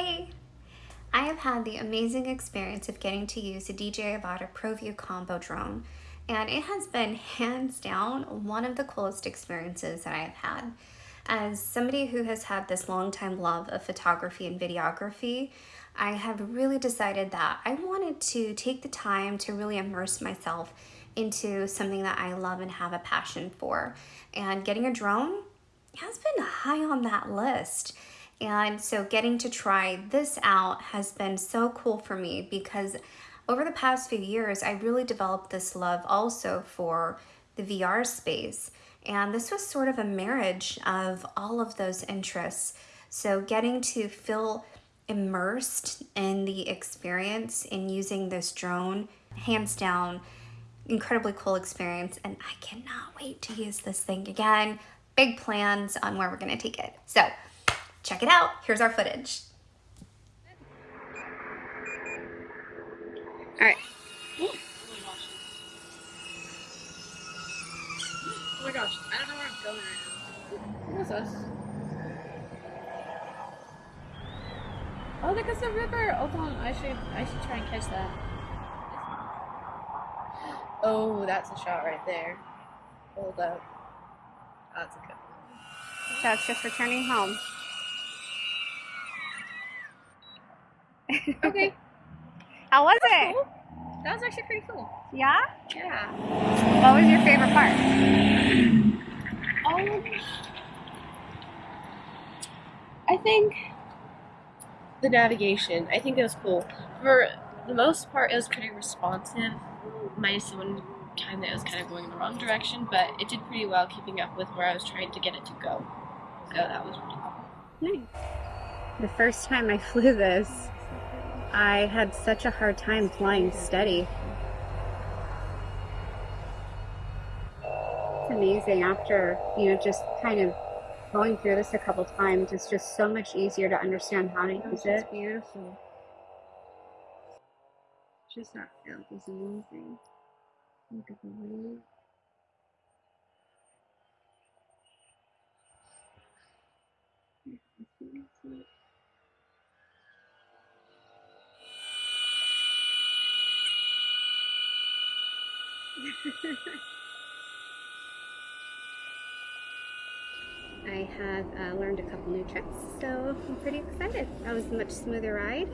Hey! I have had the amazing experience of getting to use the DJI Avata ProView Combo drone and it has been hands down one of the coolest experiences that I have had. As somebody who has had this long time love of photography and videography, I have really decided that I wanted to take the time to really immerse myself into something that I love and have a passion for. And getting a drone has been high on that list. And so getting to try this out has been so cool for me because over the past few years, I really developed this love also for the VR space. And this was sort of a marriage of all of those interests. So getting to feel immersed in the experience in using this drone, hands down, incredibly cool experience. And I cannot wait to use this thing again. Big plans on where we're gonna take it. So check it out. Here's our footage. All right. Oh my gosh, I don't know where I'm going right now. Who's us? Oh, look, it's a river. Hold on, I should I should try and catch that. Oh, that's a shot right there. Hold up. That's a good one. So it's just returning home. How was That's it? cool. That was actually pretty cool. Yeah? Yeah. What was your favorite part? Um, I think the navigation. I think it was cool. For the most part, it was pretty responsive. Minus the one time that it was kind of going in the wrong direction, but it did pretty well keeping up with where I was trying to get it to go. So that was pretty cool. Nice. The first time I flew this, I had such a hard time flying steady. It's amazing after, you know, just kind of going through this a couple times, it's just so much easier to understand how to use it. It's beautiful. Just that feel is amazing. Look at the wave. I have uh, learned a couple new tricks, so I'm pretty excited. That was a much smoother ride.